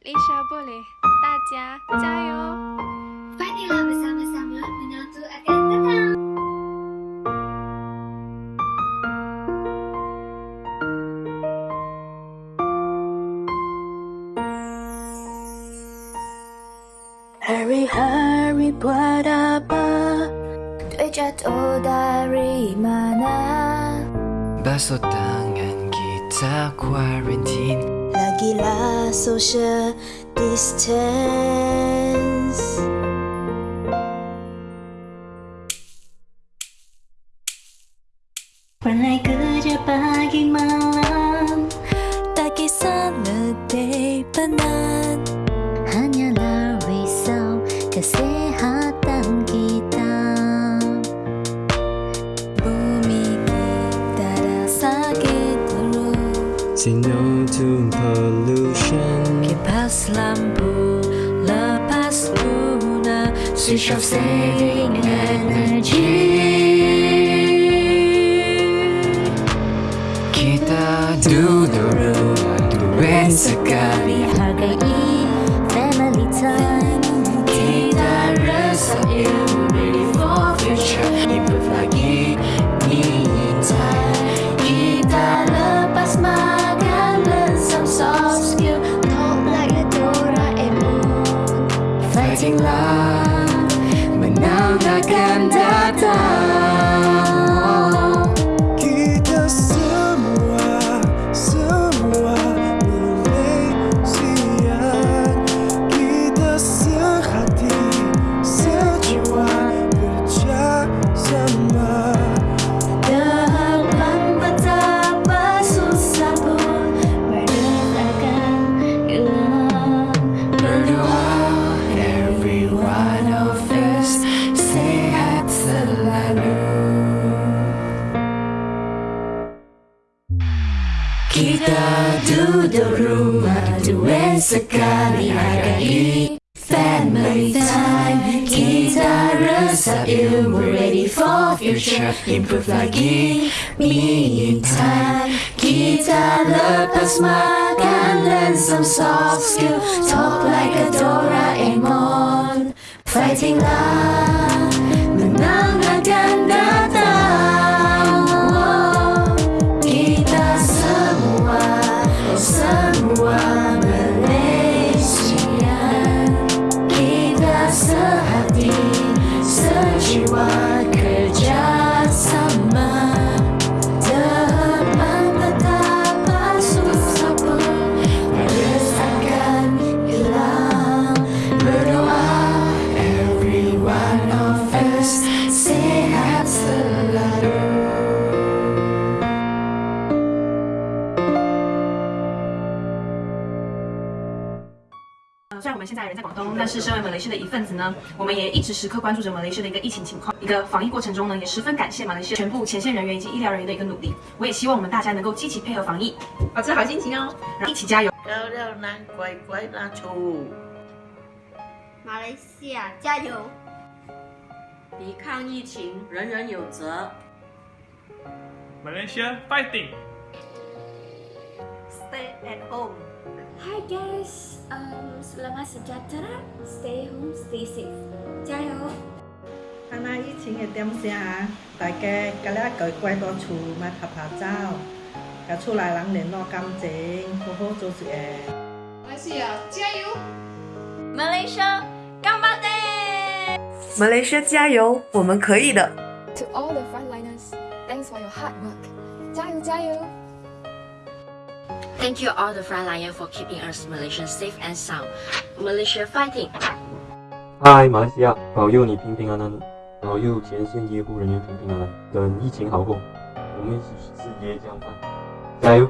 Lisa boleh, Tadja, Jayo. Marilah bersama-sama menyatu akan datang. Hari-hari buat apa? Duit jatuh dari mana? Basuh tangan kita quarantine Lagilah social distance Pandai kerja pagi malam Tak kisah letih penat Hanyalah risau kesehatan Say no to pollution. Kipas lampu lepas guna Switch off saving energy Kita duduk duit sekali Hargai family time 来。Every one of us Sehat selalu Kita duduk rumah duit sekali Family Kita resap ilmu ready for future? Improve lagi me time. Kita lepas makan Learn some soft skill. Talk like a Doraemon Fighting lah 虽然我们现在人在广东，但是身为马来西亚的一份子呢，我们也一直时刻关注着马来西亚的一个疫情情况。一个防疫过程中呢，也十分感谢马来西亚全部前线人员以及医疗人员的一个努力。我也希望我们大家能够积极配合防疫，保持好心情哦，一起加油！漂亮男乖乖拉出。马来西亚加油！抵抗疫情，人人有责。Malaysia fighting! Stay at home. Hi guys, um, selamat sejahtera. Stay home, stay safe. 加油！看那疫情的点下，大家今日乖乖在厝，莫拍拍照，甲厝内人联络感情，好好做事诶。马来西亚加油 Malaysia, Gambate! 马来西亚加油，我们可以的！ To all the frontliners, thanks for your hard work. 加油加油 Thank you all the frontline for keeping us Malaysian safe and sound. Malaysia fighting! Hi, 马来西亚，保佑你平平安安，保佑前线医护人员平平安安。等疫情好后，我们一起去吃椰浆饭，加油！